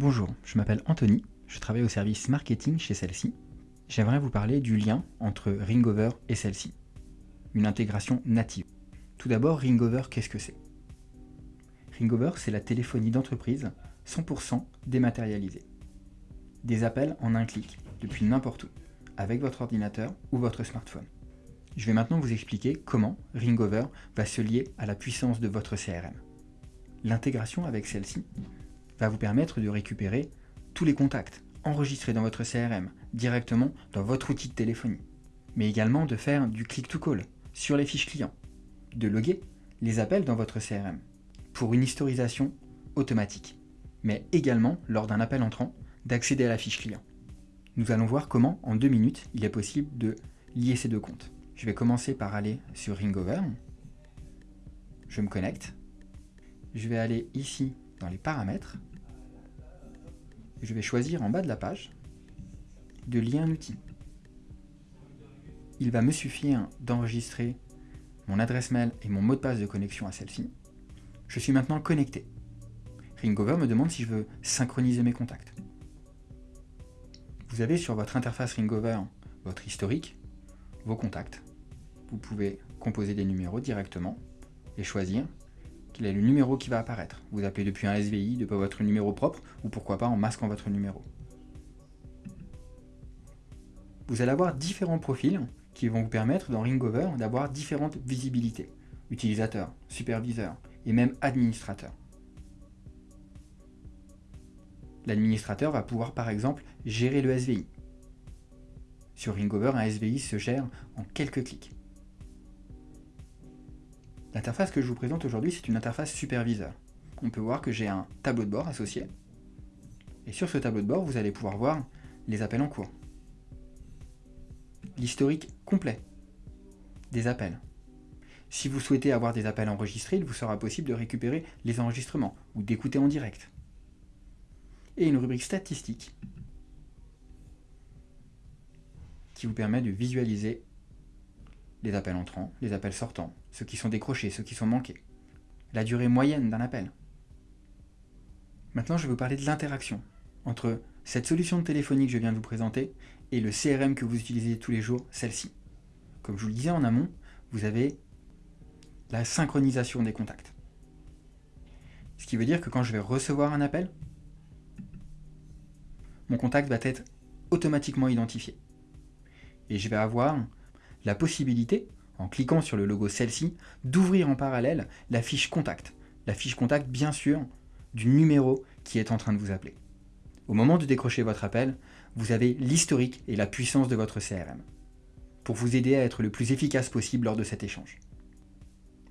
Bonjour, je m'appelle Anthony, je travaille au service marketing chez celle-ci. J'aimerais vous parler du lien entre Ringover et celle-ci, une intégration native. Tout d'abord, Ringover, qu'est-ce que c'est? Ringover, c'est la téléphonie d'entreprise 100% dématérialisée. Des appels en un clic, depuis n'importe où, avec votre ordinateur ou votre smartphone. Je vais maintenant vous expliquer comment Ringover va se lier à la puissance de votre CRM. L'intégration avec celle-ci va vous permettre de récupérer tous les contacts enregistrés dans votre CRM directement dans votre outil de téléphonie, mais également de faire du click-to-call sur les fiches clients, de loguer les appels dans votre CRM pour une historisation automatique, mais également lors d'un appel entrant d'accéder à la fiche client. Nous allons voir comment en deux minutes il est possible de lier ces deux comptes. Je vais commencer par aller sur Ringover, je me connecte, je vais aller ici dans les paramètres, je vais choisir en bas de la page de lier un outil. Il va me suffire d'enregistrer mon adresse mail et mon mot de passe de connexion à celle-ci. Je suis maintenant connecté. Ringover me demande si je veux synchroniser mes contacts. Vous avez sur votre interface Ringover votre historique, vos contacts. Vous pouvez composer des numéros directement et choisir quel est le numéro qui va apparaître. Vous appelez depuis un SVI, de votre numéro propre, ou pourquoi pas en masquant votre numéro. Vous allez avoir différents profils qui vont vous permettre dans Ringover d'avoir différentes visibilités. Utilisateur, superviseur et même administrateur. L'administrateur va pouvoir par exemple gérer le SVI. Sur Ringover, un SVI se gère en quelques clics. L'interface que je vous présente aujourd'hui, c'est une interface superviseur. On peut voir que j'ai un tableau de bord associé. Et sur ce tableau de bord, vous allez pouvoir voir les appels en cours. L'historique complet des appels. Si vous souhaitez avoir des appels enregistrés, il vous sera possible de récupérer les enregistrements ou d'écouter en direct. Et une rubrique statistique qui vous permet de visualiser les appels entrants, les appels sortants, ceux qui sont décrochés, ceux qui sont manqués, la durée moyenne d'un appel. Maintenant, je vais vous parler de l'interaction entre cette solution de téléphonie que je viens de vous présenter et le CRM que vous utilisez tous les jours, celle-ci. Comme je vous le disais en amont, vous avez la synchronisation des contacts. Ce qui veut dire que quand je vais recevoir un appel, mon contact va être automatiquement identifié. Et je vais avoir la possibilité, en cliquant sur le logo celle-ci, d'ouvrir en parallèle la fiche contact. La fiche contact, bien sûr, du numéro qui est en train de vous appeler. Au moment de décrocher votre appel, vous avez l'historique et la puissance de votre CRM pour vous aider à être le plus efficace possible lors de cet échange.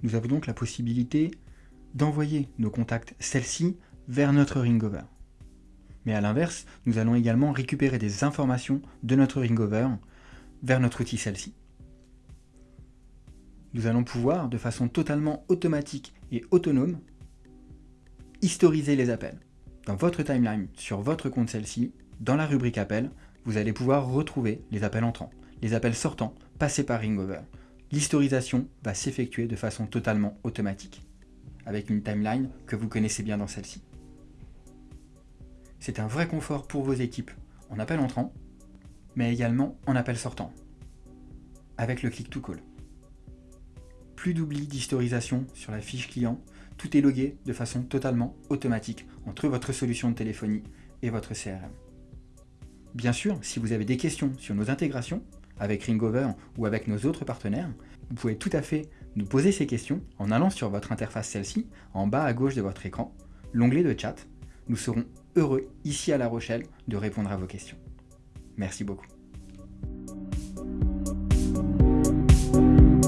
Nous avons donc la possibilité d'envoyer nos contacts celle-ci vers notre Ringover. Mais à l'inverse, nous allons également récupérer des informations de notre Ringover vers notre outil celle-ci nous allons pouvoir, de façon totalement automatique et autonome, historiser les appels. Dans votre timeline, sur votre compte celle-ci, dans la rubrique appels, vous allez pouvoir retrouver les appels entrants, les appels sortants, passés par Ringover. L'historisation va s'effectuer de façon totalement automatique, avec une timeline que vous connaissez bien dans celle-ci. C'est un vrai confort pour vos équipes en appel entrant, mais également en appel sortant, avec le click-to-call plus d'oubli d'historisation sur la fiche client, tout est logué de façon totalement automatique entre votre solution de téléphonie et votre CRM. Bien sûr, si vous avez des questions sur nos intégrations, avec Ringover ou avec nos autres partenaires, vous pouvez tout à fait nous poser ces questions en allant sur votre interface celle-ci, en bas à gauche de votre écran, l'onglet de chat. Nous serons heureux, ici à La Rochelle, de répondre à vos questions. Merci beaucoup.